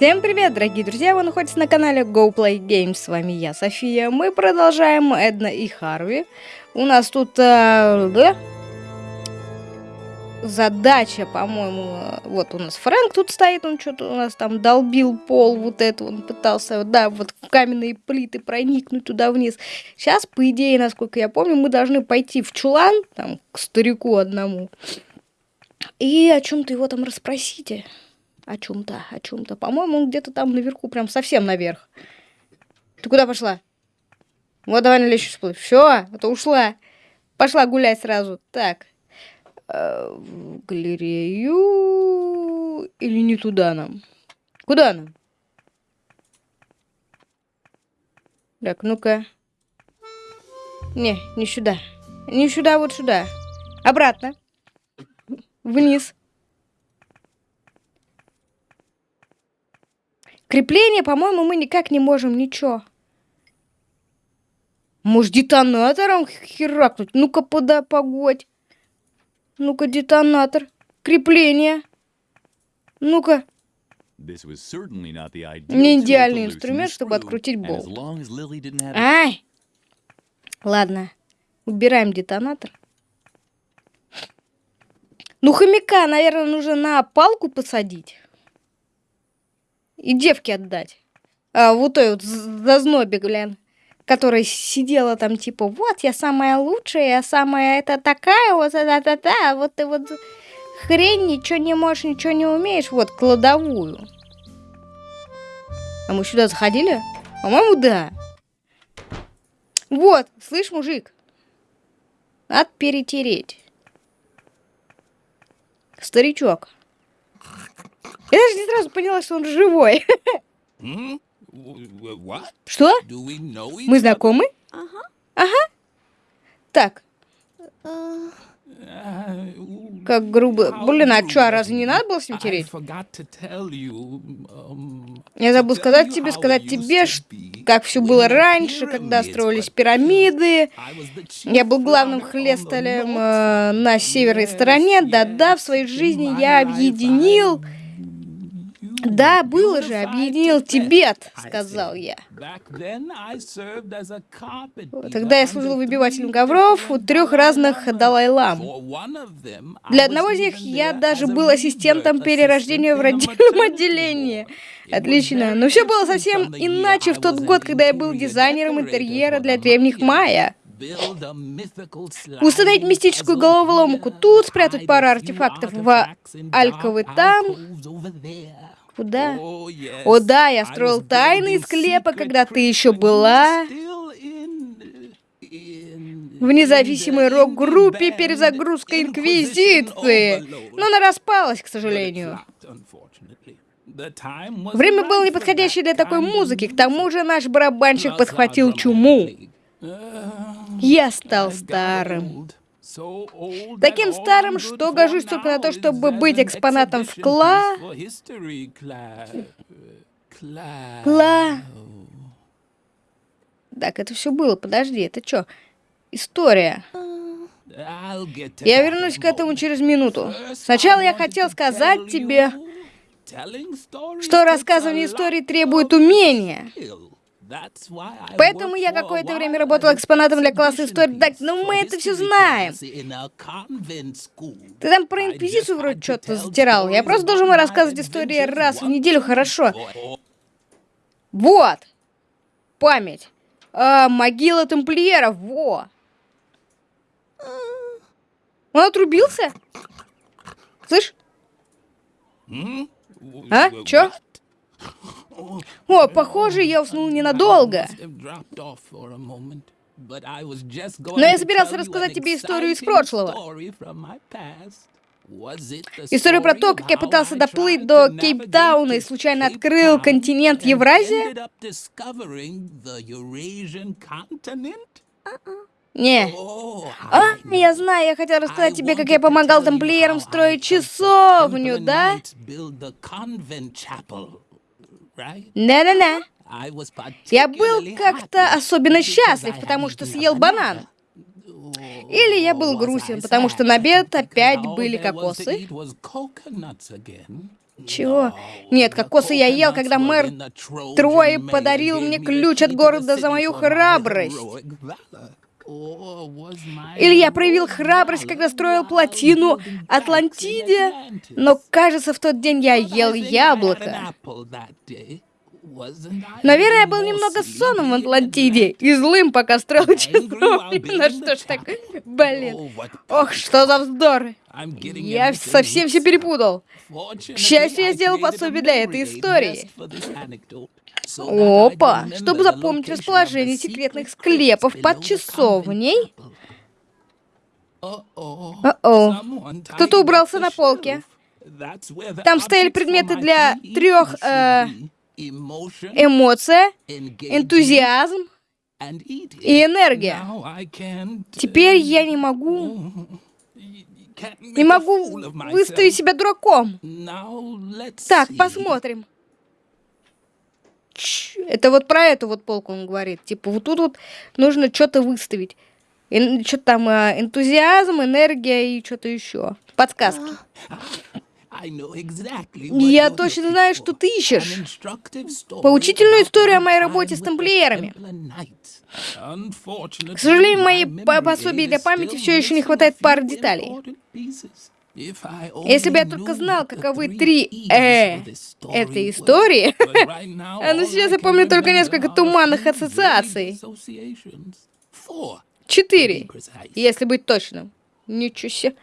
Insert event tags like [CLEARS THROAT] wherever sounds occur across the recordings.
Всем привет, дорогие друзья! Вы находитесь на канале Go Play Games. С вами я, София. Мы продолжаем Эдна и Харви. У нас тут... Э, да? Задача, по-моему... Вот у нас Фрэнк тут стоит, он что-то у нас там долбил пол, вот это он пытался, да, вот каменные плиты проникнуть туда вниз. Сейчас, по идее, насколько я помню, мы должны пойти в чулан, там, к старику одному, и о чем-то его там расспросите о чем-то, о чем-то. По-моему, он где-то там наверху, прям совсем наверх. Ты куда пошла? Вот давай на лестницу всплыть. Все, а ушла. Пошла гулять сразу. Так. Э, в галерею или не туда нам? Куда нам? Так, ну-ка. Не, не сюда. Не сюда, вот сюда. Обратно. Вниз. Крепление, по-моему, мы никак не можем, ничего. Может, детонатором херакнуть? Ну-ка, пода, погодь. Ну-ка, детонатор. Крепление. Ну-ка. Не идеальный инструмент, чтобы открутить болт. Ай! Ладно. Убираем детонатор. Ну, хомяка, наверное, нужно на палку посадить и девке отдать. А, вот той вот зазнобе, глянь, которая сидела там, типа, вот, я самая лучшая, я самая это такая, вот, та-та-та, вот ты вот хрень, ничего не можешь, ничего не умеешь, вот, кладовую. А мы сюда заходили? По-моему, да. Вот, слышь, мужик, надо перетереть. Старичок. Я даже не сразу поняла, что он живой. Что? Мы знакомы? Ага. Так. Как грубо. Блин, а что, а разве не надо было с ним тереть? Я забыл сказать тебе, сказать тебе, как все было раньше, когда строились пирамиды. Я был главным хлесталем э, на северной стороне. Да-да, в своей жизни я объединил да, было же, объединил Тибет, сказал я. Тогда я служил выбивателем ковров у трех разных Далай-лам. Для одного из них я даже был ассистентом перерождения в родильном отделении. Отлично. Но все было совсем иначе в тот год, когда я был дизайнером интерьера для древних майя. Установить мистическую головоломку тут, спрятать пару артефактов в Альковы там. Куда? О да, я строил тайные склепы, когда ты еще была в независимой рок-группе перезагрузка Инквизиции. Но она распалась, к сожалению. Время было неподходящее для такой музыки. К тому же наш барабанщик подхватил чуму. Я стал старым. Таким старым, что гожусь только на то, чтобы быть экспонатом в Кла... Кла... Так, это все было, подожди, это что? История. Я вернусь к этому через минуту. Сначала я хотел сказать тебе, что рассказывание истории требует умения. Поэтому я какое-то время работал экспонатом для класса истории. Так, ну мы это все знаем. Ты там про Инквизицию вроде что-то затирал. Я просто должен рассказывать истории раз в неделю, хорошо? Вот. Память. А, могила тамплиеров, во. Он отрубился? Слышь? А? Чё? О, похоже, я уснул ненадолго. Но я собирался рассказать тебе историю из прошлого. Историю про то, как я пытался доплыть до Кейптауна и случайно открыл континент Евразия? Не. А, я знаю, я хотел рассказать тебе, как я помогал тамплиерам строить часовню, да? Да-да-да. Я был как-то особенно счастлив, потому что съел банан. Или я был грустен, потому что на обед опять были кокосы. Чего? Нет, кокосы я ел, когда мэр Трои подарил мне ключ от города за мою храбрость. Или я проявил храбрость, когда строил плотину Атлантиде, но, кажется, в тот день я ел яблоко. Наверное, я был немного сонным в Атлантиде и злым, пока строил часовню. Ну что ж так, блин. Ох, что за вздор. Я совсем все перепутал. К счастью, я сделал пособие для этой истории. Опа! Чтобы запомнить расположение секретных склепов под часовней. О-о. Кто-то убрался на полке. Там стояли предметы для трех э, эмоция, энтузиазм и энергия. Теперь я не могу... Не могу выставить себя дураком. Так, посмотрим. Это вот про эту вот полку он говорит. Типа, вот тут вот нужно что-то выставить. Что-то там а, энтузиазм, энергия и что-то еще. Подсказки. Я точно знаю, что ты ищешь. Поучительную историю о моей работе с тамплиерами. К сожалению, моей пособии для памяти все еще не хватает пары деталей. Если бы я только знал, каковы три «э» этой истории, [LAUGHS] [LAUGHS] а ну сейчас я помню только несколько туманных ассоциаций. Четыре, если быть точным. Ничего себе.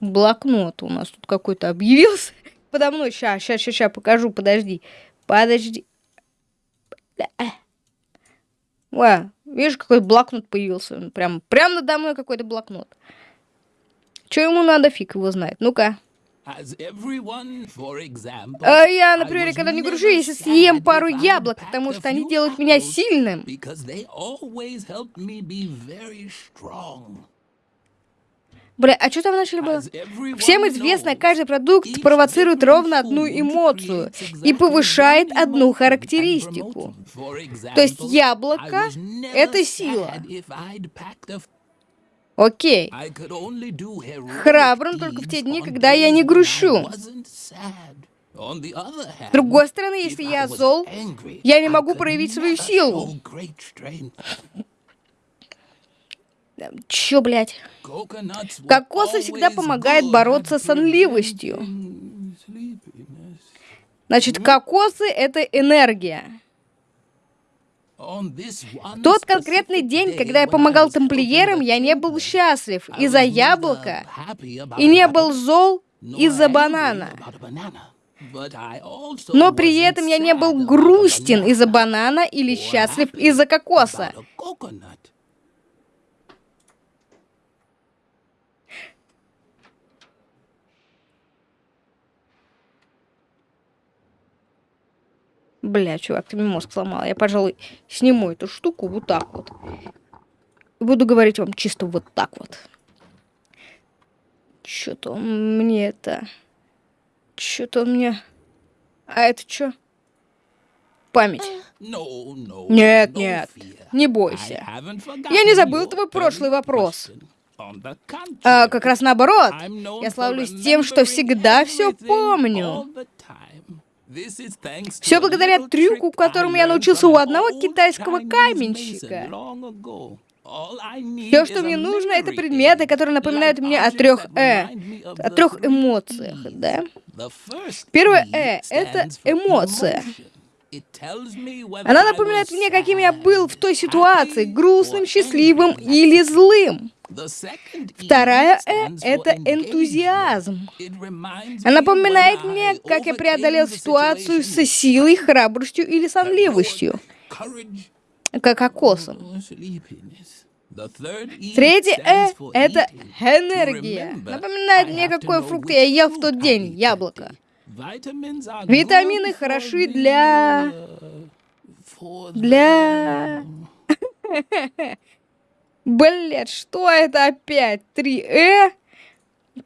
Блокнот у нас тут какой-то объявился. [LAUGHS] Подо мной. Ща, ща, ща, ща, покажу, подожди. Подожди. Ва, видишь, какой блокнот появился. Прям, прям надо мной какой-то блокнот. Что ему надо, фиг его знает. Ну-ка. А я, например, когда не гружу, если съем пару яблок, потому что они делают меня сильным. Бля, а что там начали было? Всем известно, каждый продукт провоцирует ровно одну эмоцию и повышает одну характеристику. То есть яблоко — это сила. Окей. Храбрым только в те дни, когда я не грущу. С другой стороны, если я зол, я не могу проявить свою силу. Чё, блядь? Кокосы всегда помогает бороться с сонливостью. Значит, кокосы — это энергия. Тот конкретный день, когда я помогал тамплиерам, я не был счастлив из-за яблока и не был зол из-за банана. Но при этом я не был грустен из-за банана или счастлив из-за кокоса. Бля, чувак, ты мне мозг сломал. Я, пожалуй, сниму эту штуку вот так вот. Буду говорить вам чисто вот так вот. Что-то мне это... Что-то мне... А это что? Память. Нет, нет, не бойся. Я не забыл твой прошлый вопрос. А, как раз наоборот. Я славлюсь тем, что всегда все помню. Все благодаря трюку, которому я научился у одного китайского каменщика. Все, что мне нужно, это предметы, которые напоминают мне о трех «э», о трех эмоциях, да? Первое «э» — это эмоция. Она напоминает мне, каким я был в той ситуации, грустным, счастливым или злым. Вторая «э» — это энтузиазм. Она напоминает мне, как я преодолел ситуацию со силой, храбростью или сонливостью, как окосом. Третье «э» — это энергия. Напоминает мне, какой фрукт я ел в тот день, яблоко. Витамины хороши для... Для... [LAUGHS] Блять, что это опять? 3Э?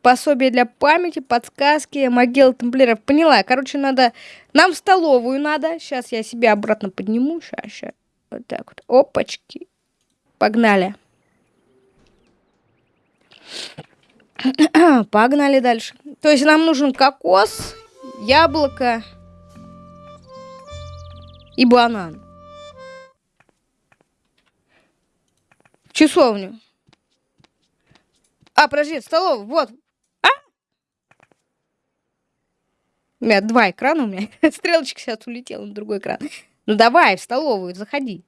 Пособие для памяти, подсказки, могила тамплиеров. Поняла. Короче, надо... Нам в столовую надо. Сейчас я себя обратно подниму. Сейчас, сейчас. Вот так вот. Опачки. Погнали. [CLEARS THROAT] Погнали дальше. То есть нам нужен кокос, яблоко и банан. Часовню. А, подожди, столовую, вот. А? У меня два экрана, у меня [LAUGHS] стрелочка сейчас улетела на другой экран. Ну давай, в столовую, заходи.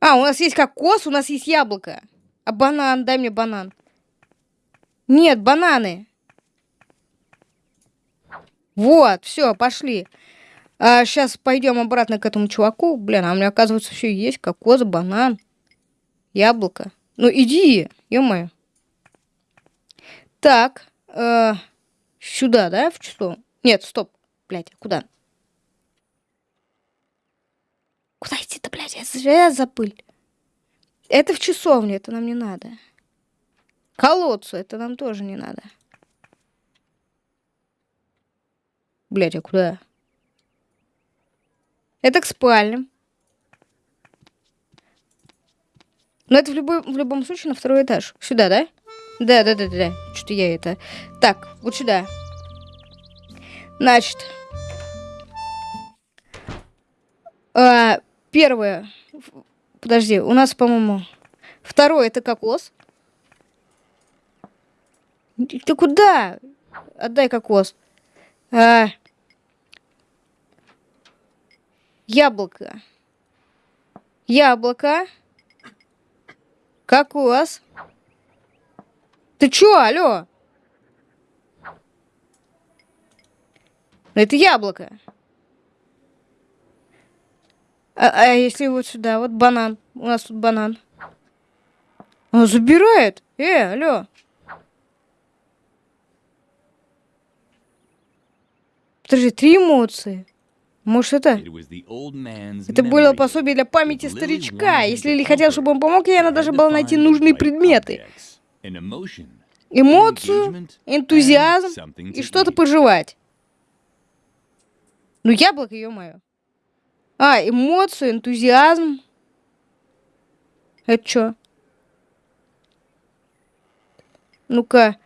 А, у нас есть кокос, у нас есть яблоко. А банан, дай мне банан. Нет, бананы. Вот, все, пошли. А, сейчас пойдем обратно к этому чуваку. Блин, а у меня, оказывается, все есть. Кокос, банан, яблоко. Ну, иди, ё-моё. Так, э, сюда, да, в число? Нет, стоп, блядь, куда? Куда идти-то, блядь? Я, я забыл. Это в часовню, это нам не надо. Колодцу, это нам тоже не надо. Блядь, а куда? Это к спальням. Но это в, любой, в любом случае на второй этаж. Сюда, да? Да, да, да, да, да. Что-то я это... Так, вот сюда. Значит. А, Первое. Подожди, у нас, по-моему... Второе это кокос. Ты куда? Отдай кокос. А... Яблоко. Яблоко. Кокос. Ты чё, алло? Это яблоко. А, а если вот сюда, вот банан. У нас тут банан. Он забирает. Э, алло. Подожди, три эмоции. Может, это... Это было пособие для памяти старичка. Если Лили хотел, чтобы он помог ей, она даже была найти нужные предметы. Эмоцию, энтузиазм и что-то пожевать. Ну, яблоко, ё-моё. А, эмоцию, энтузиазм. Это что? Ну-ка.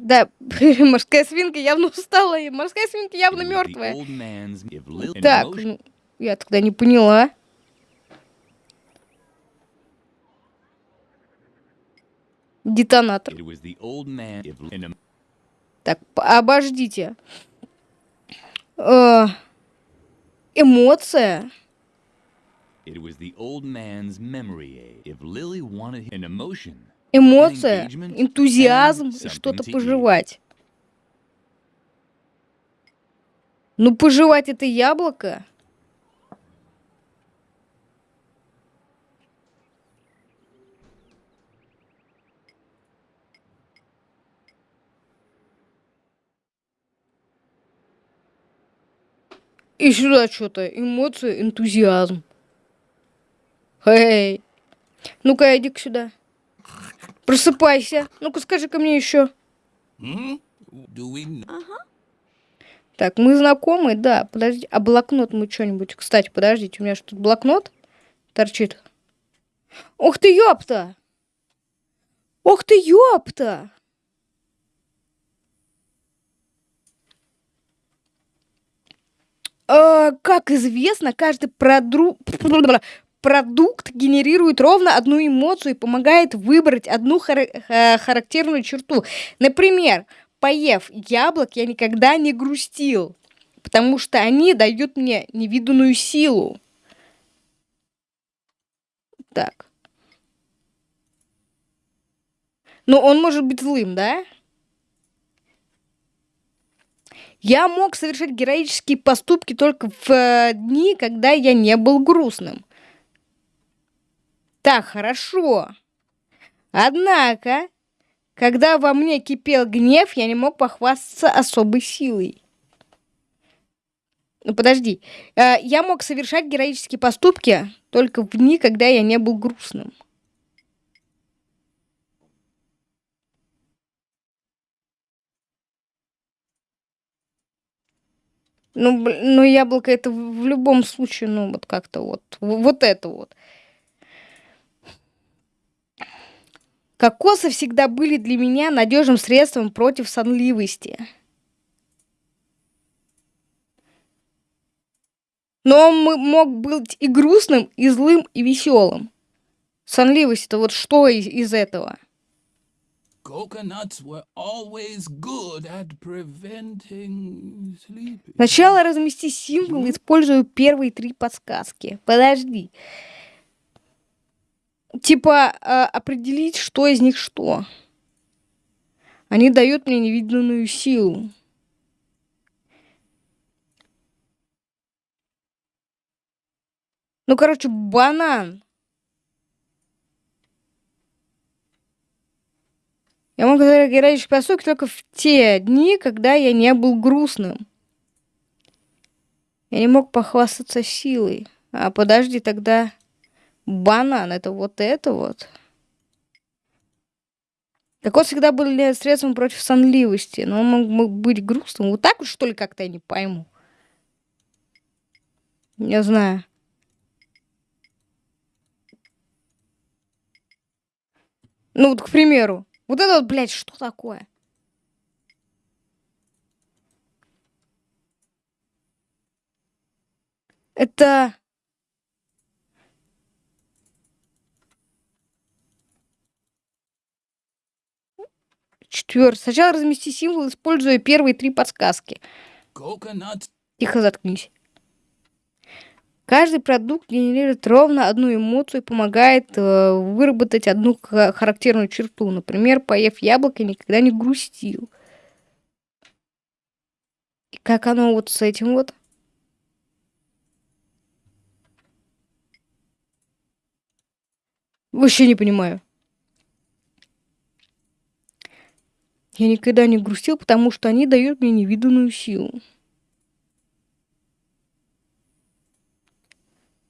Да, морская свинка явно устала, и морская свинка явно мертвая. Так, я тогда не поняла. Детонатор. Так, обождите. Э, эмоция. Эмоция, энтузиазм, что-то пожевать. Ну, пожевать это яблоко. И сюда что-то. Эмоции, энтузиазм. Эй. Ну-ка, иди сюда. Просыпайся. Ну-ка, скажи ко мне еще. Так, мы знакомы, да. Подожди, а блокнот мы что-нибудь... Кстати, подождите, у меня что тут блокнот торчит? Ух ты, ёпта! Ух ты, ёпта! Э, как известно, каждый продру... [LAUGHS] продукт генерирует ровно одну эмоцию и помогает выбрать одну хар э, характерную черту. Например, поев яблок, я никогда не грустил, потому что они дают мне невиданную силу. Так. Но он может быть злым, да? Я мог совершать героические поступки только в э, дни, когда я не был грустным. Так, хорошо. Однако, когда во мне кипел гнев, я не мог похвастаться особой силой. Ну, подожди. Э, я мог совершать героические поступки только в дни, когда я не был грустным. Ну, ну, яблоко это в любом случае, ну, вот как-то вот, вот это вот. Кокосы всегда были для меня надежным средством против сонливости. Но он мог быть и грустным, и злым, и веселым. Сонливость это вот что из, из этого? Сначала размести символ, используя первые три подсказки. Подожди. Типа э, определить, что из них что. Они дают мне невиданную силу. Ну, короче, банан. Я мог играть в только в те дни, когда я не был грустным. Я не мог похвастаться силой. А подожди, тогда банан это вот это вот. Вот всегда были средством против сонливости, но он мог быть грустным. Вот так вот, что ли, как-то я не пойму. Не знаю. Ну вот, к примеру. Вот это вот, блядь, что такое? Это... Четвертый. Сначала размести символ, используя первые три подсказки. Тихо заткнись. Каждый продукт генерирует ровно одну эмоцию и помогает э, выработать одну характерную черту. Например, поев яблоко, никогда не грустил. И как оно вот с этим вот? Вообще не понимаю. Я никогда не грустил, потому что они дают мне невиданную силу.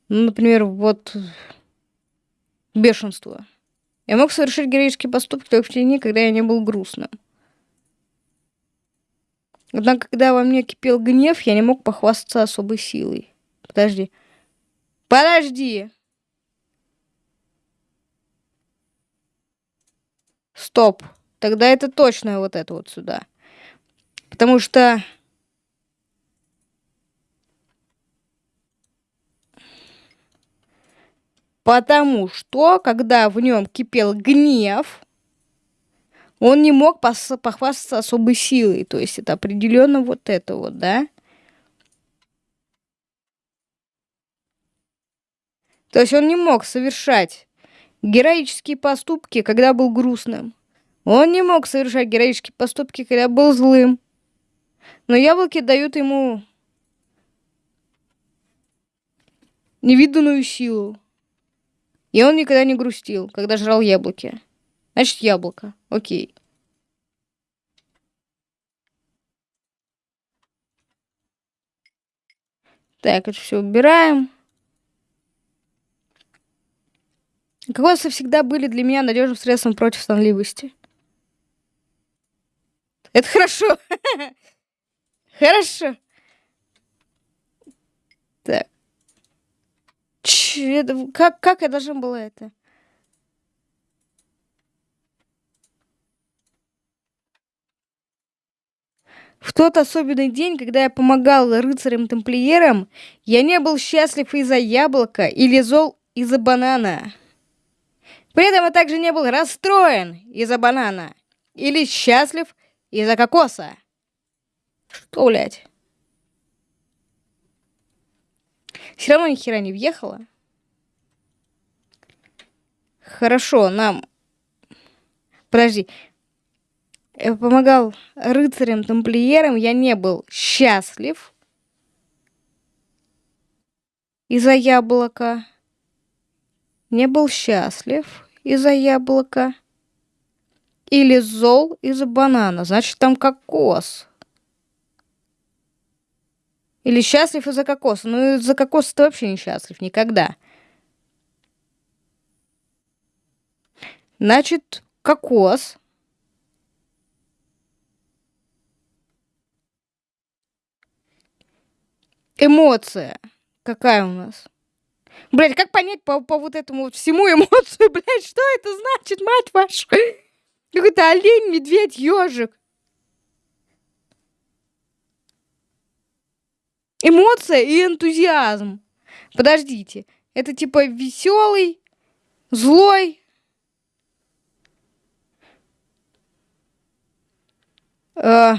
Ну, например, вот бешенство. Я мог совершить героические поступки только в те дни, когда я не был грустным. Однако, когда во мне кипел гнев, я не мог похвастаться особой силой. Подожди. Подожди! Стоп. Тогда это точно вот это вот сюда. Потому что Потому что, когда в нем кипел гнев, он не мог похвастаться особой силой. То есть это определенно вот это вот, да? То есть он не мог совершать героические поступки, когда был грустным. Он не мог совершать героические поступки, когда был злым. Но яблоки дают ему невиданную силу. И он никогда не грустил, когда жрал яблоки. Значит, яблоко. Окей. Так, это все убираем. Кокосы всегда были для меня надежным средством против сонливости. Это хорошо. [LAUGHS] Хорошо. Так. Ч, это, как, как я должен была это? В тот особенный день, когда я помогал рыцарям-тамплиерам, я не был счастлив из-за яблока или зол из-за банана. При этом я также не был расстроен из-за банана или счастлив из-за кокоса. Что, блядь? Все равно ни хера не въехала. Хорошо, нам... Подожди. Я помогал рыцарям-тамплиерам, я не был счастлив из-за яблока. Не был счастлив из-за яблока. Или зол из-за банана. Значит, там кокос. Или счастлив из-за кокоса. Ну, из-за кокоса ты вообще не счастлив. Никогда. Значит, кокос. Эмоция. Какая у нас? Блять, как понять по, по вот этому вот всему эмоцию, [LAUGHS] блять, что это значит, мать вашу? Какой-то олень, медведь, ежик. Эмоция и энтузиазм. Подождите, это типа веселый, злой. Э,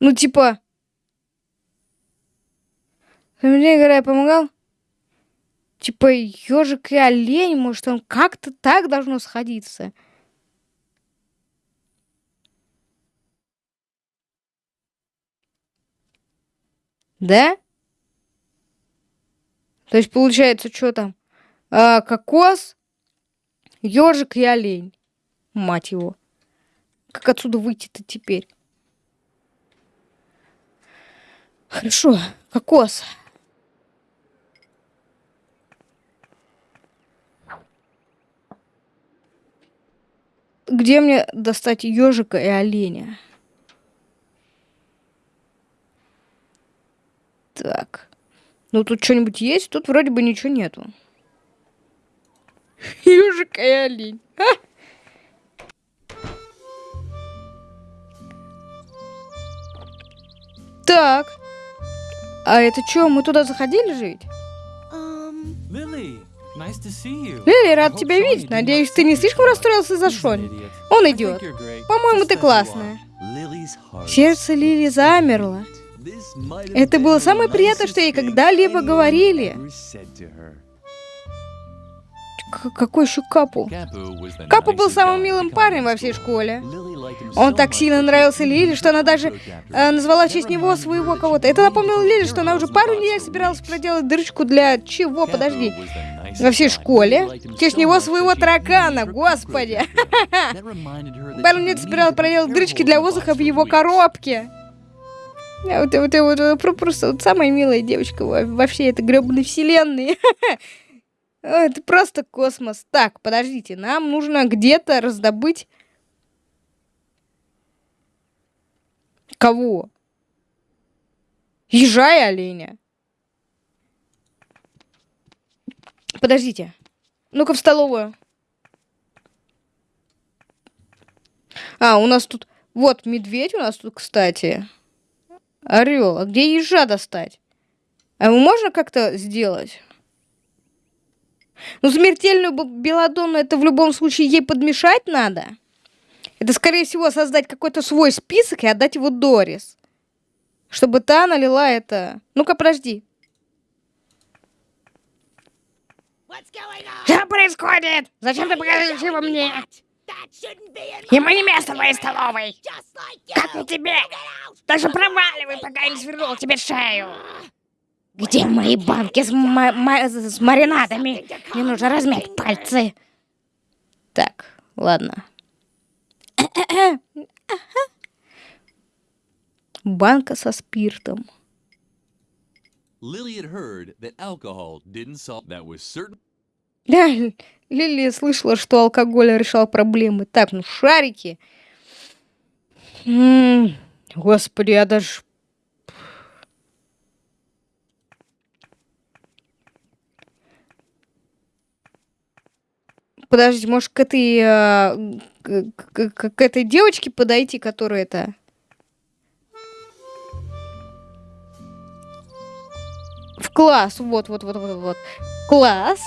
ну, типа... Мне играя помогал? Типа ежик и олень, может, он как-то так должно сходиться. Да? То есть получается, что там? А, кокос, ежик и олень. Мать его. Как отсюда выйти-то теперь? Хорошо, кокос. Где мне достать ежика и оленя? Так. Ну, тут что-нибудь есть? Тут вроде бы ничего нету. [LAUGHS] Ежик и олень. Так. А это что, мы туда заходили жить? Лили, рад тебя видеть. Надеюсь, ты не слишком расстроился за Шони. Он идет. По-моему, ты классная. Сердце Лили замерло. Это было самое приятное, что ей когда-либо говорили. К какой еще Капу? Капу был самым милым парнем во всей школе. Он так сильно нравился Лили, что она даже э, назвала в честь него своего кого-то. Это напомнило Лили, что она уже пару недель собиралась проделать дырочку для чего? Подожди. Во всей школе? Честь него своего таракана, господи. [LAUGHS] Пару недель собиралась проделать дырочки для воздуха в его коробке. Вот, вот, вот, вот просто вот самая милая девочка во, во всей этой гребаной вселенной. [LAUGHS] Это просто космос. Так, подождите, нам нужно где-то раздобыть... Кого? Ежа и оленя. Подождите. Ну-ка в столовую. А, у нас тут... Вот, медведь у нас тут, кстати. Орел. А где ежа достать? А его можно как-то сделать? Ну, смертельную белладонну это в любом случае ей подмешать надо. Это, скорее всего, создать какой-то свой список и отдать его Дорис. Чтобы та налила это... Ну-ка, подожди. Что происходит? Зачем ты показываешь его мне? Ему не место в моей столовой. Как и тебе. Даже проваливай, пока я не свернул тебе шею. Где мои банки с, с маринадами? Мне нужно размять пальцы. Так, ладно. [COUGHS] Банка со спиртом. Lily had heard that alcohol didn't solve that was certain. Да, [LAUGHS] Лили слышала, что алкоголь решал проблемы. Так, ну шарики. Господи, я даже Подожди, может, к этой, а, к, к, к этой девочке подойти, которая это... В класс, вот, вот, вот, вот, вот. Класс.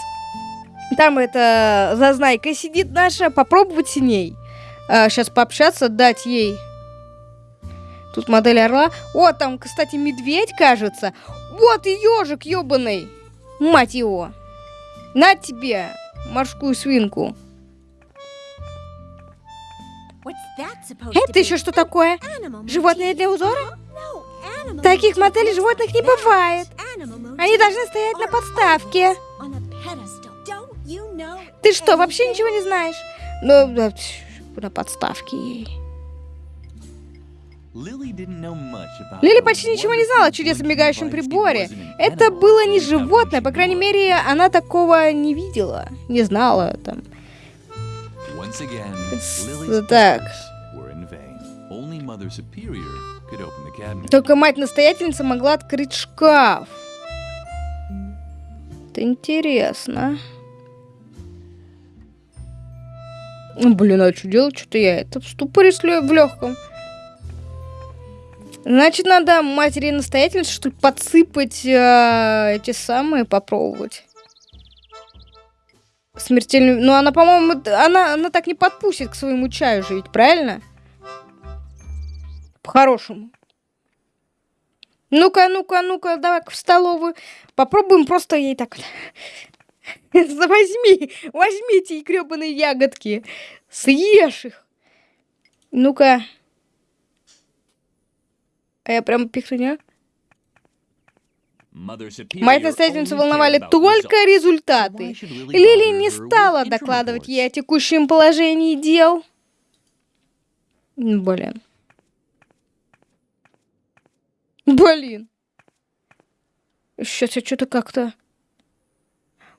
Там это зазнайка сидит наша, попробовать с ней. А, сейчас пообщаться, дать ей. Тут модель орла. О, там, кстати, медведь, кажется. Вот и ежик ебаный. Мать его. На тебе морскую свинку. Это еще что такое? Животные для узора? Таких моделей животных не бывает. Они должны стоять на подставке. Ты что, вообще ничего не знаешь? Ну, на подставке ей. Лили почти ничего не знала о чудесном мигающем приборе. Это было не животное, по крайней мере, она такого не видела, не знала там. Так. Только мать-настоятельница могла открыть шкаф. Это интересно. Блин, а что делать? Что-то я это в ступоре в легком. Значит, надо матери настоятельницы, что ли, подсыпать э, эти самые, попробовать. Смертельную... Ну, она, по-моему, она, она так не подпустит к своему чаю ведь правильно? По-хорошему. Ну-ка, ну-ка, ну-ка, давай в столовую. Попробуем просто ей так... [LAUGHS] Возьми, возьмите эти гребаные ягодки. Съешь их. Ну-ка. А я прям пихну, Мать настоятельницу волновали только результаты. Лили не стала докладывать ей о текущем положении дел. Блин. Блин. Сейчас я что-то как-то...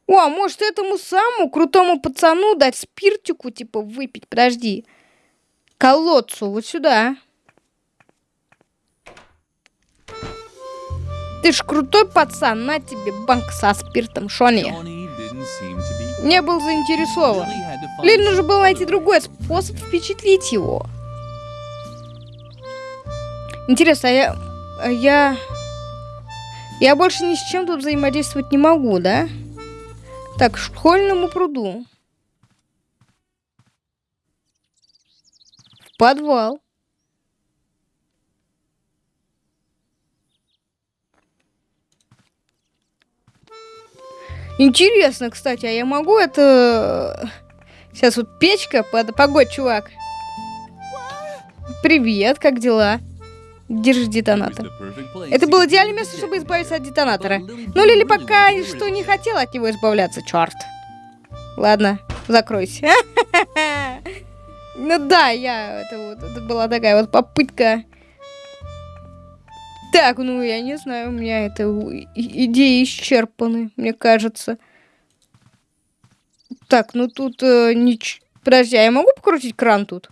О, а может этому самому крутому пацану дать спиртику, типа, выпить? Подожди. Колодцу, вот сюда. Ты ж крутой пацан, на тебе банк со спиртом, Шони. Не был заинтересован. Лиль нужно было найти другой способ впечатлить его. Интересно, а я... А я... Я больше ни с чем тут взаимодействовать не могу, да? Так, к школьному пруду. В подвал. Интересно, кстати, а я могу это... Сейчас вот печка, под... погодь, чувак. Привет, как дела? Держи детонатор. Это было идеальное место, чтобы избавиться от детонатора. Но Лили пока что не хотела от него избавляться, черт. Ладно, закройся. [LAUGHS] Ну да, я... Это, была такая вот попытка так, ну я не знаю, у меня это идеи исчерпаны, мне кажется. Так, ну тут э, нич... Подожди, а я могу покрутить кран тут?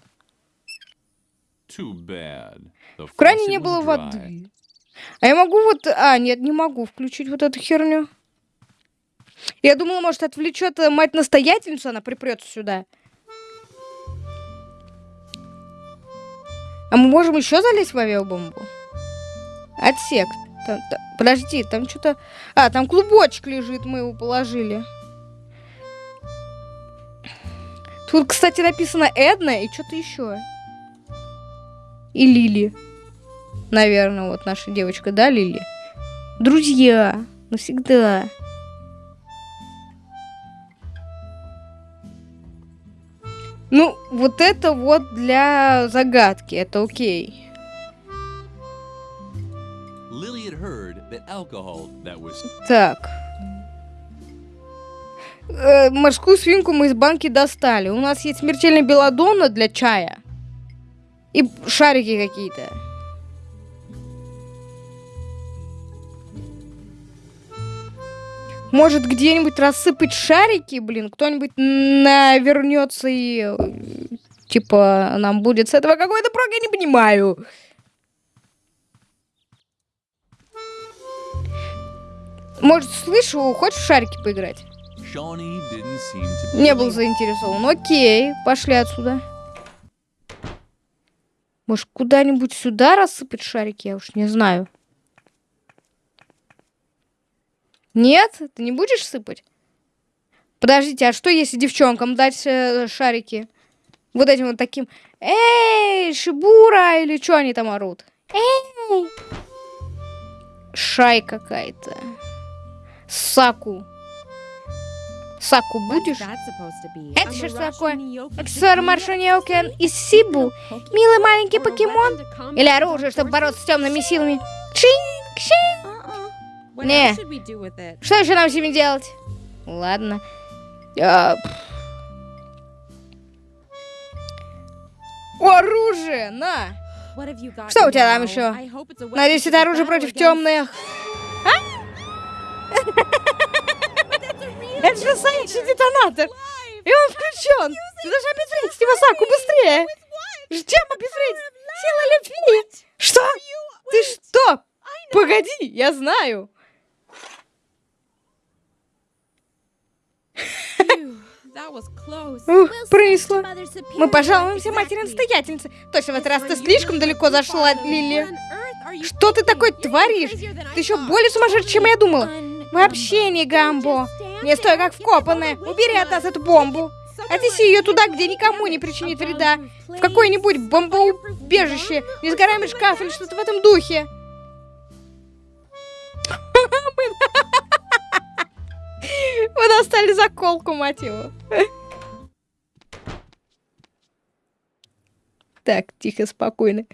В кране не было воды. А я могу вот... А, нет, не могу включить вот эту херню. Я думала, может, отвлечет э, мать-настоятельницу, она припрется сюда. А мы можем еще залезть в авиабомбу? Отсек. Там, там, подожди, там что-то... А, там клубочек лежит, мы его положили. Тут, кстати, написано Эдна и что-то еще. И Лили. Наверное, вот наша девочка, да, Лили? Друзья. Навсегда. Ну, вот это вот для загадки, это окей. Так. Э, морскую свинку мы из банки достали. У нас есть смертельная белодонна для чая. И шарики какие-то. Может, где-нибудь рассыпать шарики, блин? Кто-нибудь навернется и... Типа, нам будет с этого какой-то прок, я не понимаю. Может, слышу, хочешь в шарики поиграть? Не был заинтересован. Окей, пошли отсюда. Может, куда-нибудь сюда рассыпать шарики? Я уж не знаю. Нет? Ты не будешь сыпать? Подождите, а что если девчонкам дать э, шарики? Вот этим вот таким. Эй, Шибура! Или что они там орут? Эй! Шай какая-то. Саку. Саку будешь? Это что такое? Аксессуар Маршуньокен из Сибу? Милый маленький покемон? Или оружие, чтобы бороться с темными силами? Чик, чик. Не. Что еще нам с ними делать? Ладно. Я... Оружие, на! Что у тебя там еще? Надеюсь, это оружие против темных. А? Это же настоящий детонатор. И он включен. Ты должна обезвредить его, Саку, быстрее. Чем обезвредить? Сила любви. Что? Ты что? Погоди, я знаю. Ух, пронесло. Мы пожалуемся матери настоятельницы. Точно, в этот раз ты слишком далеко зашла, Лили. Что ты такое творишь? Ты еще более сумасшедший, чем я думала. Вообще не гамбо. Не стой как вкопанная. Убери от нас эту бомбу. Отнеси ее туда, где никому не причинит вреда. В какое-нибудь бомбоубежище, несгораемый шкаф или что-то в этом духе. [LAUGHS] Мы достали заколку, мать его. Так, тихо, спокойно.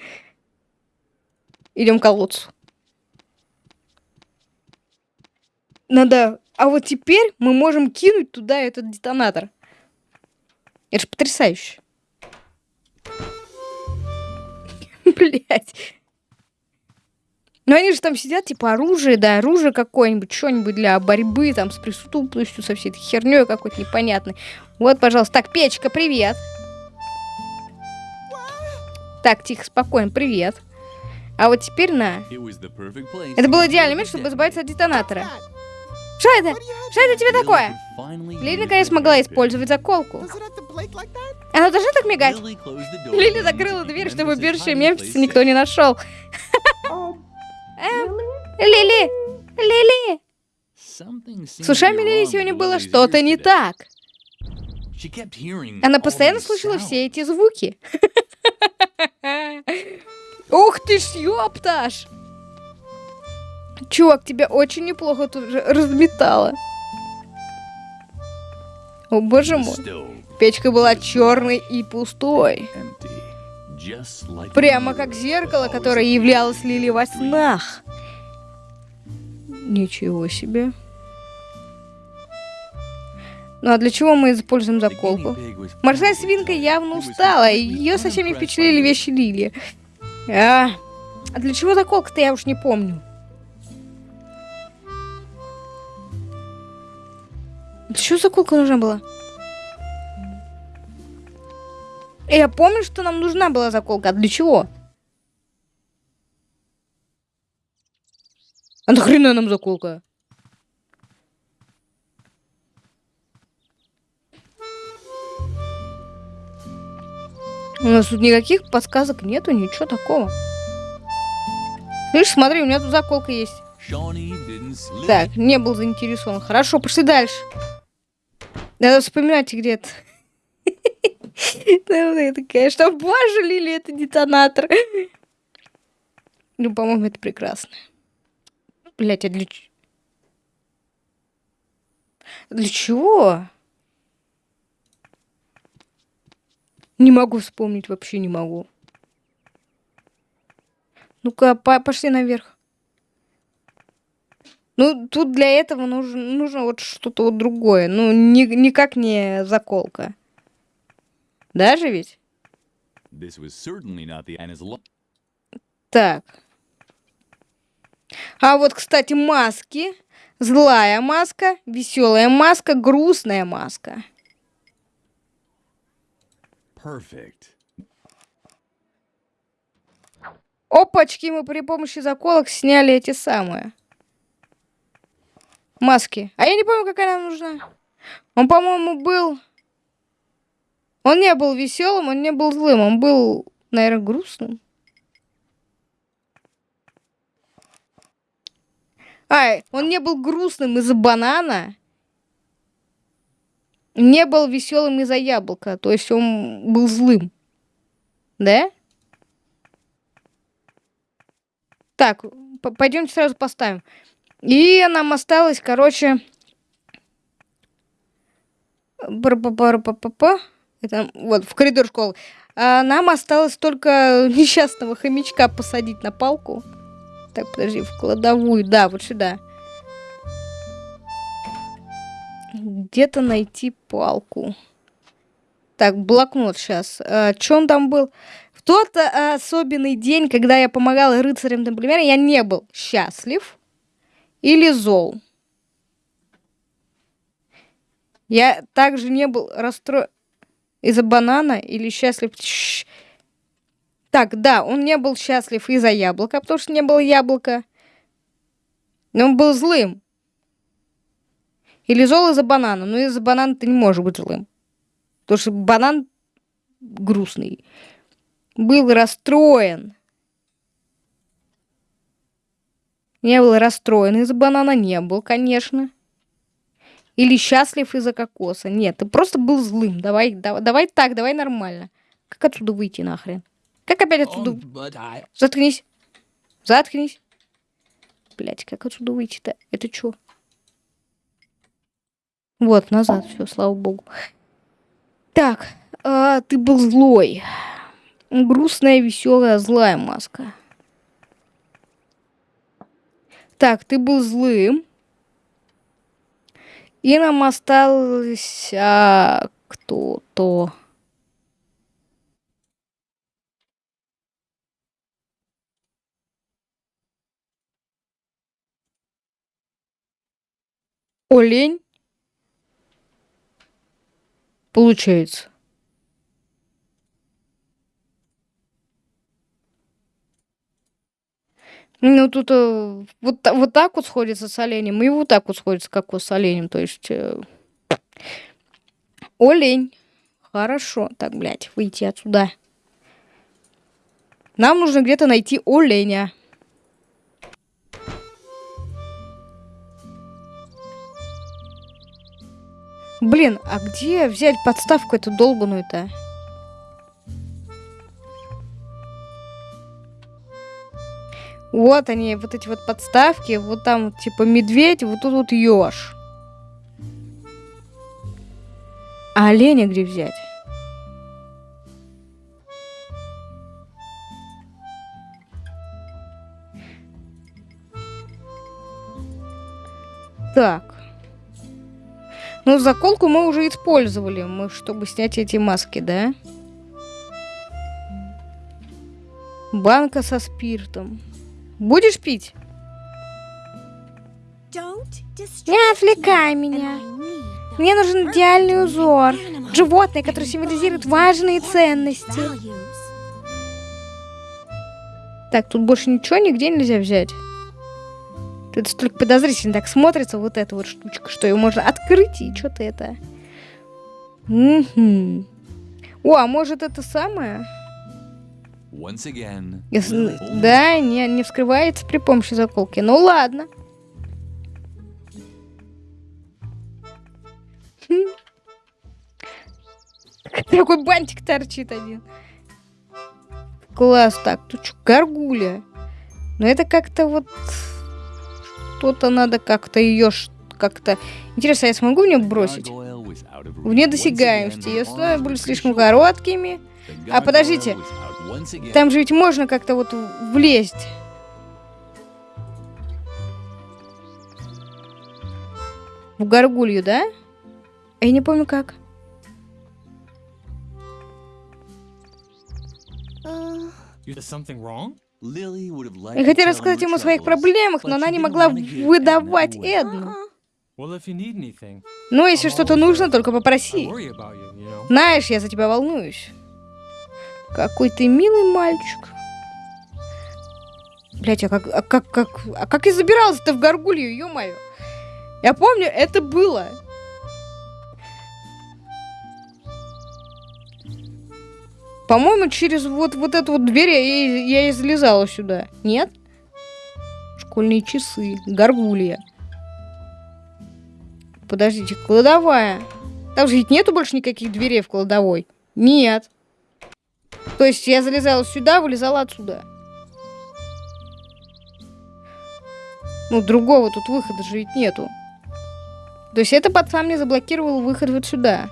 Идем к колодцу. Надо... А вот теперь мы можем кинуть туда этот детонатор. Это же потрясающе. [LAUGHS] Блять. Ну они же там сидят, типа оружие, да, оружие какое-нибудь, что-нибудь для борьбы там с преступностью, со всей этой херней какой-то непонятной. Вот, пожалуйста. Так, печка, привет. Так, тихо, спокойно, привет. А вот теперь на. Это был идеальный момент, чтобы избавиться от детонатора. Что это? Что это тебе такое? Лили наконец смогла использовать заколку. Она должна так мигать? Лили закрыла дверь, чтобы убежище Мемфиса никто не нашел. [LAUGHS] Эм, Лили! Лили! С ушами Лили сегодня было что-то не так. Она постоянно слышала все эти звуки. [LAUGHS] Ух ты ж, ёпташ! Чувак, тебя очень неплохо тут же разметало. О боже мой. Печка была черной и пустой. Прямо как зеркало, которое являлось Лили во снах. Ничего себе. Ну а для чего мы используем заколку? Морская свинка явно устала, и ее совсем не впечатлили вещи Лили. А, а для чего заколка-то я уж не помню. Для чего заколка нужна была? Я помню, что нам нужна была заколка. А для чего? А нахрена нам заколка? У нас тут никаких подсказок нету, ничего такого. Видишь, смотри, у меня тут заколка есть. Так, не был заинтересован. Хорошо, пошли дальше. Надо вспоминать где-то. [LAUGHS] Такая, что, боже, Лили, это детонатор. Ну, по-моему, это прекрасно. Блять, а для... Для чего? Не могу вспомнить, вообще не могу. Ну-ка, по пошли наверх. Ну, тут для этого нужно, нужно вот что-то вот другое. Ну, ни, никак не заколка. Даже ведь? Так. А вот, кстати, маски. Злая маска, веселая маска, грустная маска. Perfect. Опачки, мы при помощи заколок сняли эти самые маски. А я не помню, какая нам нужна. Он, по-моему, был... Он не был веселым, он не был злым, он был, наверное, грустным. А, он не был грустным из-за банана. Не был веселым из-за яблока. То есть он был злым. Да? Так, пойдемте сразу поставим. И нам осталось, короче... Это вот в коридор школы. А нам осталось только [LAUGHS] несчастного хомячка посадить на палку. Так, подожди, в кладовую. Да, вот сюда. Где-то найти палку. Так, блокнот сейчас. А, Че там был? В тот а, особенный день, когда я помогала рыцарям Темплиера, я не был счастлив или зол. Я также не был расстроен из-за банана или счастлив... Так, да, он не был счастлив из-за яблока, потому что не было яблока. Но он был злым. Или зол из-за банана. Но из-за банана ты не можешь быть злым. Потому что банан грустный. Был расстроен. Не был расстроен из-за банана, не был, конечно. Или счастлив из-за кокоса. Нет, ты просто был злым. Давай, давай, давай так, давай нормально. Как отсюда выйти нахрен? Как опять отсюда? Заткнись. Заткнись. Блять, как отсюда выйти-то? Это что? Вот, назад, все, слава богу. Так, а, ты был злой. Грустная, веселая, злая маска. Так, ты был злым. И нам осталось а, кто-то. Олень. Получается. Ну, тут э, вот, вот так вот сходится с оленем, и вот так вот сходится как с оленем. То есть... э, олень. Хорошо. Так, блядь, выйти отсюда. Нам нужно где-то найти оленя. Блин, а где взять подставку эту долбаную-то? Вот они, вот эти вот подставки. Вот там типа медведь, вот тут вот еж. А оленя где взять? Так. Ну, заколку мы уже использовали, мы, чтобы снять эти маски, да? Банка со спиртом. Будешь пить? Не отвлекай меня. Мне нужен идеальный узор. Животное, которое символизирует важные ценности. Так, тут больше ничего нигде нельзя взять. Это столько подозрительно так смотрится, вот эта вот штучка, что ее можно открыть и что-то это. Мгм. О, а может это самое? Если- Да, не, не вскрывается при помощи заколки. Ну ладно. [LAUGHS] Такой бантик торчит один. Класс, так, тут что, горгуля. Но это как-то вот... Что-то надо как-то ее как-то... Интересно, я смогу в нее бросить? В недосягаемости. Ее arms были слишком короткими. А, подождите. Там же ведь можно как-то вот влезть. В горгулью, да? А Я не помню как. Я хотела рассказать ему о своих проблемах, но она не могла выдавать. Эдну. Ну, если что-то нужно, только попроси. Знаешь, я за тебя волнуюсь. Какой ты милый мальчик. Блять, а как, а как, как, а как я забиралась-то в горгулью, ё-моё? Я помню, это было. По-моему, через вот, вот эту вот дверь я, я и залезала сюда. Нет? Школьные часы. Горгулья. Подождите, кладовая. Там же ведь нету больше никаких дверей в кладовой. Нет. То есть я залезала сюда, вылезала отсюда. Ну, другого тут выхода же ведь нету. То есть это пацан мне заблокировал выход вот сюда.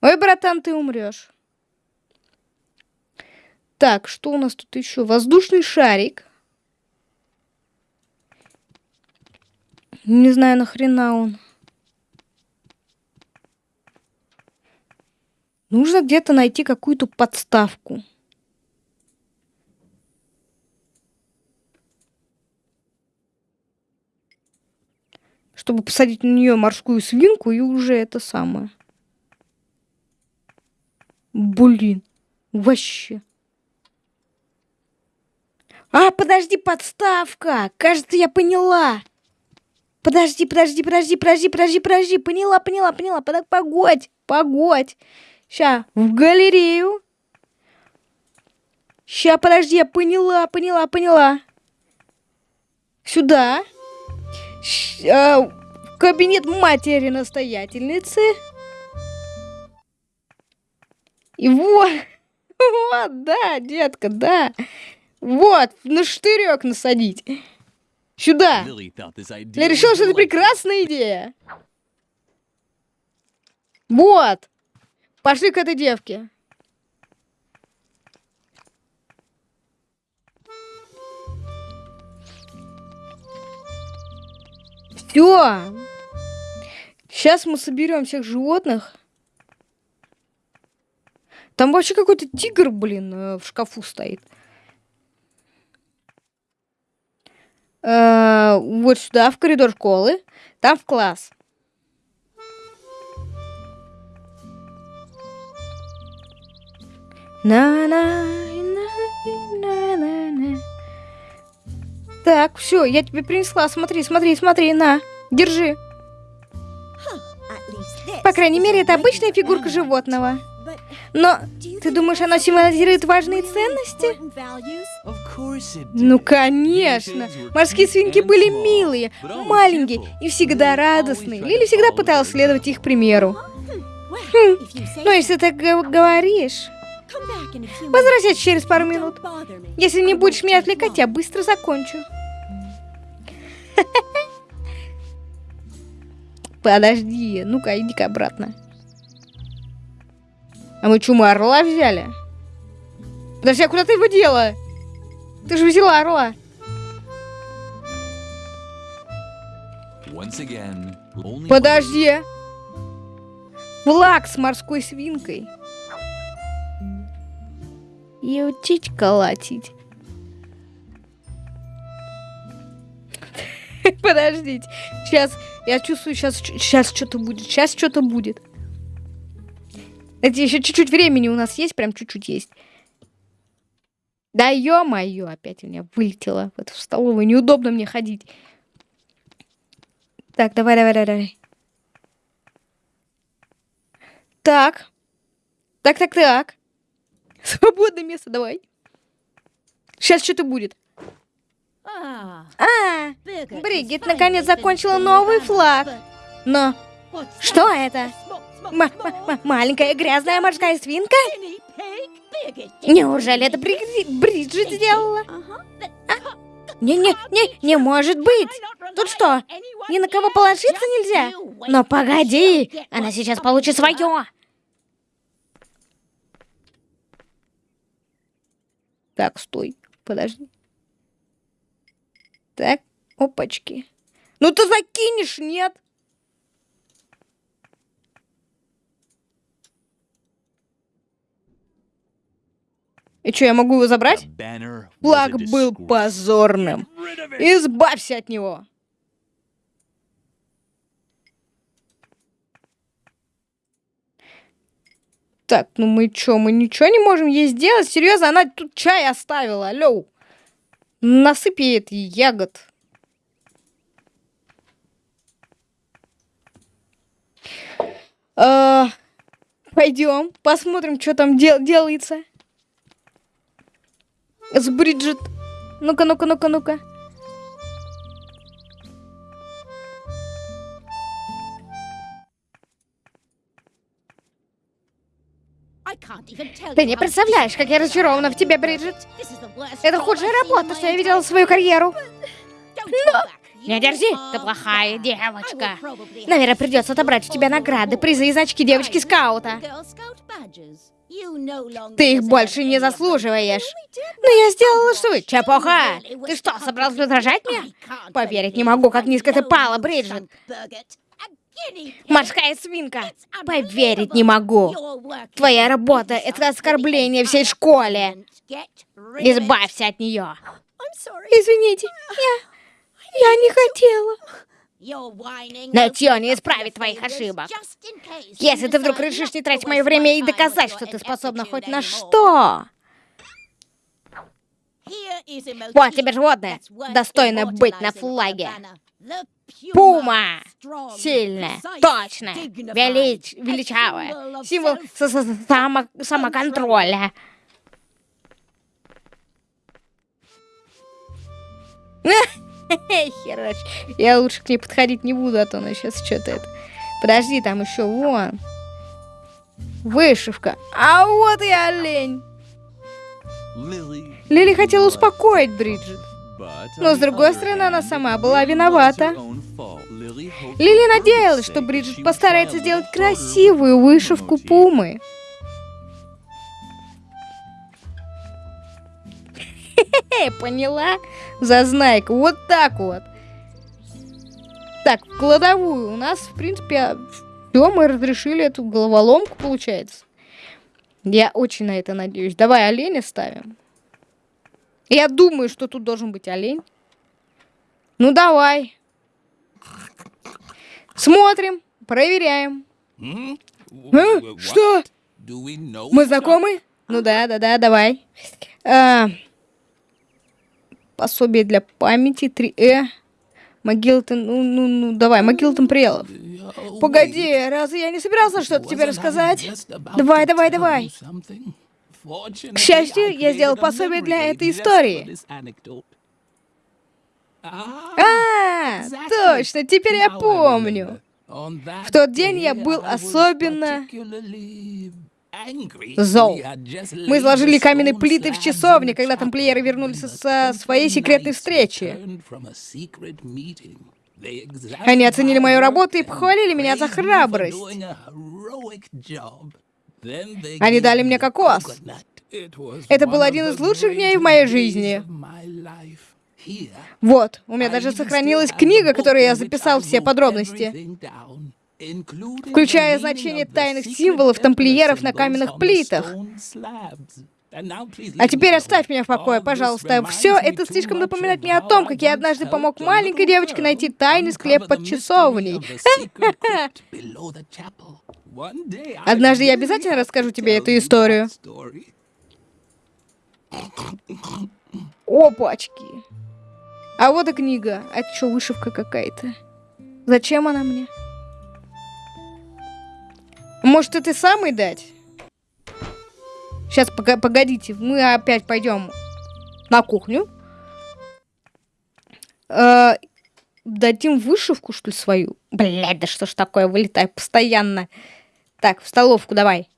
Ой, братан, ты умрешь. Так, что у нас тут еще? Воздушный шарик. Не знаю, нахрена он. Нужно где-то найти какую-то подставку. Чтобы посадить на нее морскую свинку и уже это самое. Блин, вообще. А, подожди, подставка! Кажется, я поняла. Подожди, подожди, подожди, подожди, подожди, подожди. Поняла, поняла, поняла. Погодь, погодь. Ща, в галерею. Ща, подожди, я поняла, поняла, поняла. Сюда. Щ- а, в кабинет матери настоятельницы. И вот, [LAUGHS] вот, да, детка, да. Вот, на штырек насадить. Сюда. Я was решил, что это прекрасная идея. Вот. Пошли к этой девке. Все. Сейчас мы соберем всех животных. Там вообще какой-то тигр, блин, э, в шкафу стоит. Э, вот сюда, в коридор школы. Там в класс. На на на на на на Так, все, я тебе принесла. Смотри, смотри, смотри, на. Держи. По крайней мере, это обычная фигурка животного. Но ты думаешь, оно символизирует важные ценности? Ну, конечно. Морские свинки были милые, маленькие и всегда радостные. Лили всегда пыталась следовать их примеру. Ну, если ты говоришь... Возвращайся через пару минут. Если не будешь меня отвлекать, я быстро закончу. [LAUGHS] Подожди, ну-ка, иди-ка обратно. А мы что, мы орла взяли? Подожди, а куда ты его дела? Ты же взяла орла. Подожди. Флаг с морской свинкой. И учить колотить. [LAUGHS] Подождите. Сейчас, я чувствую, сейчас, сейчас что-то будет. Сейчас что-то будет. Это еще чуть-чуть времени у нас есть, прям чуть-чуть есть. Да ё-моё, опять у меня вылетело в эту столовую. Неудобно мне ходить. Так, давай, давай, давай, давай. Так. Так, так, так. Свободное место, давай. Сейчас что-то будет. А, Бригит наконец закончила новый флаг. Но что это? М- маленькая грязная морская свинка? Неужели это Бри- Бриджит сделала? Не-не-не, не может быть. Тут что, ни на кого положиться нельзя? Но погоди, она сейчас получит свое. Так, стой, подожди. Так, опачки. Ну ты закинешь, нет? И что, я могу его забрать? Флаг был позорным. Избавься от него. Так, ну мы чё, мы ничего не можем ей сделать? Серьезно, она тут чай оставила, алло. Насыпь ей это ягод. Пойдем, посмотрим, что там дел- делается. С Бриджит. Ну-ка, ну-ка, ну-ка, ну-ка. Ты не представляешь, как я разочарована в тебе, Бриджит. Это худшая работа, что я видела в свою карьеру. Не держи, ты плохая девочка. Наверное, придется отобрать у тебя награды, призы и значки девочки-скаута. Ты их больше не заслуживаешь. Но я сделала что? Чепуха! Ты что, собралась возражать мне? Поверить не могу, как низко ты пала, Бриджит. Морская свинка. Поверить не могу. Твоя работа — это оскорбление всей школе. Избавься от нее. Извините, я... Я не хотела. Нытье не исправит твоих ошибок. Если ты вдруг решишь не тратить мое время и доказать, что ты способна хоть на что, Вот тебе животное, достойное быть на флаге. Пума. Сильная, точная, велич, величавая. Символ само- самоконтроля. [LAUGHS] Херач. Я лучше к ней подходить не буду, а то она сейчас что-то это... Подожди, там еще вон. Вышивка. А вот и олень. Лили хотела успокоить Бриджит. Но с другой стороны, она сама была виновата. Лили надеялась, что Бриджит постарается сделать красивую вышивку пумы. Поняла? Зазнайка, вот так вот. Так, в кладовую. У нас, в принципе, все, мы разрешили эту головоломку, получается. Я очень на это надеюсь. Давай оленя ставим. Я думаю, что тут должен быть олень. Ну, давай. Смотрим, проверяем. А? Что? Мы знакомы? Ну да, да, да, давай. А, пособие для памяти 3Э. Могилтон, ну, ну, ну, давай, Могилтон Прелов. Погоди, разве я не собирался что-то тебе рассказать? Давай, давай, давай. К счастью, я сделал пособие для этой истории. Ah, А, точно, теперь я помню. В тот день я был особенно зол. Мы the каменные плиты в часовне, когда тамплиеры вернулись со своей секретной встречи. Они оценили мою работу и похвалили меня за храбрость. Они дали мне кокос. Это был один из лучших дней в моей жизни. Вот, у меня даже сохранилась книга, которой я записал все подробности, включая значение тайных символов тамплиеров на каменных плитах. А теперь оставь меня в покое, пожалуйста. Все это слишком напоминает мне о том, как я однажды помог маленькой девочке найти тайный склеп под часовней. [LAUGHS] Однажды я обязательно расскажу тебе эту историю. Опачки. А вот и книга. А чё, вышивка какая-то? Зачем она мне? Может, это самый дать? Сейчас, погодите, мы опять пойдем на кухню. Э, дадим вышивку, что ли, свою? Блядь, да что ж такое, вылетаю постоянно. Так, в столовку давай.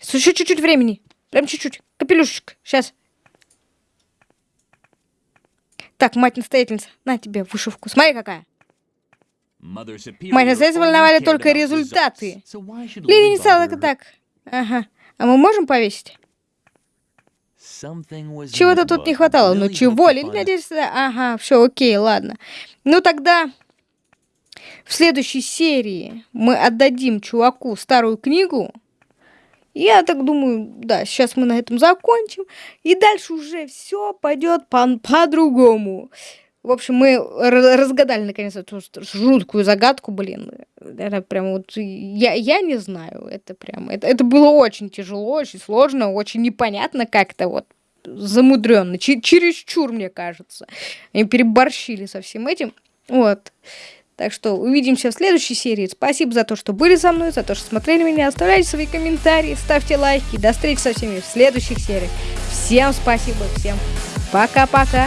Еще чуть-чуть времени. Прям чуть-чуть. Капелюшечек. Сейчас. Так, мать-настоятельница, на тебе вышивку. Смотри, какая. Мать настоятельница волновали только результаты. Lily не стала так. Ага. А мы можем повесить? Чего-то тут не хватало. Ну чего? Лили, да? Ага, все, окей, ладно. Ну тогда в следующей серии мы отдадим чуваку старую книгу. Я так думаю, да, сейчас мы на этом закончим. И дальше уже все пойдет по- по-другому. В общем, мы разгадали наконец эту жуткую загадку, блин. Это прям вот, я, я не знаю, это прям, это, это было очень тяжело, очень сложно, очень непонятно как-то вот замудренно, чересчур, мне кажется. Они переборщили со всем этим. Вот. Так что увидимся в следующей серии. Спасибо за то, что были со мной, за то, что смотрели меня. Оставляйте свои комментарии, ставьте лайки. До встречи со всеми в следующих сериях. Всем спасибо, всем пока-пока.